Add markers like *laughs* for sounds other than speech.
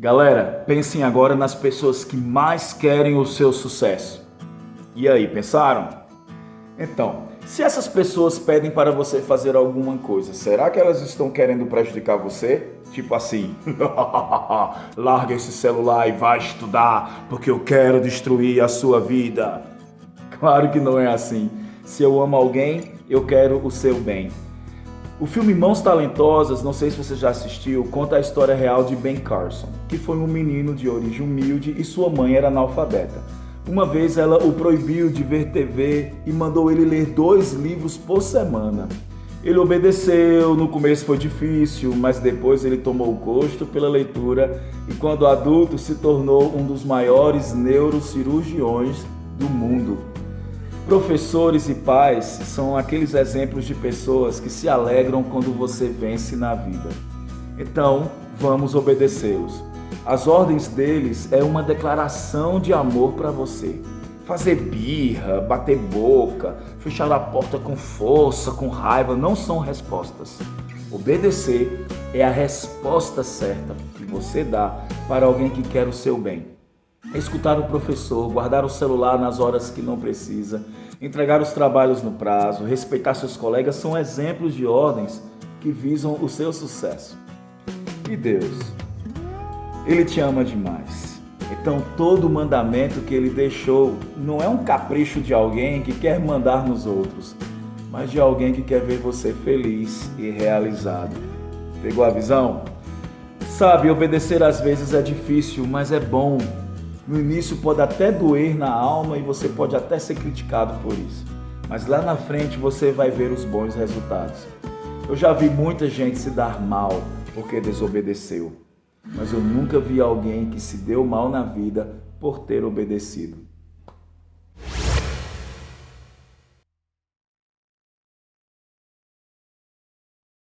Galera, pensem agora nas pessoas que mais querem o seu sucesso. E aí, pensaram? Então, se essas pessoas pedem para você fazer alguma coisa, será que elas estão querendo prejudicar você? Tipo assim, *laughs* larga esse celular e vai estudar, porque eu quero destruir a sua vida. Claro que não é assim. Se eu amo alguém, eu quero o seu bem. O filme Mãos Talentosas, não sei se você já assistiu, conta a história real de Ben Carson, que foi um menino de origem humilde e sua mãe era analfabeta. Uma vez ela o proibiu de ver TV e mandou ele ler dois livros por semana. Ele obedeceu, no começo foi difícil, mas depois ele tomou gosto pela leitura e quando adulto se tornou um dos maiores neurocirurgiões do mundo. Professores e pais são aqueles exemplos de pessoas que se alegram quando você vence na vida. Então, vamos obedecê-los. As ordens deles é uma declaração de amor para você. Fazer birra, bater boca, fechar a porta com força, com raiva, não são respostas. Obedecer é a resposta certa que você dá para alguém que quer o seu bem. Escutar o professor, guardar o celular nas horas que não precisa, entregar os trabalhos no prazo, respeitar seus colegas são exemplos de ordens que visam o seu sucesso. E Deus? Ele te ama demais. Então todo mandamento que ele deixou não é um capricho de alguém que quer mandar nos outros, mas de alguém que quer ver você feliz e realizado. Pegou a visão? Sabe, obedecer às vezes é difícil, mas é bom. No início pode até doer na alma e você pode até ser criticado por isso. Mas lá na frente você vai ver os bons resultados. Eu já vi muita gente se dar mal porque desobedeceu mas eu nunca vi alguém que se deu mal na vida por ter obedecido.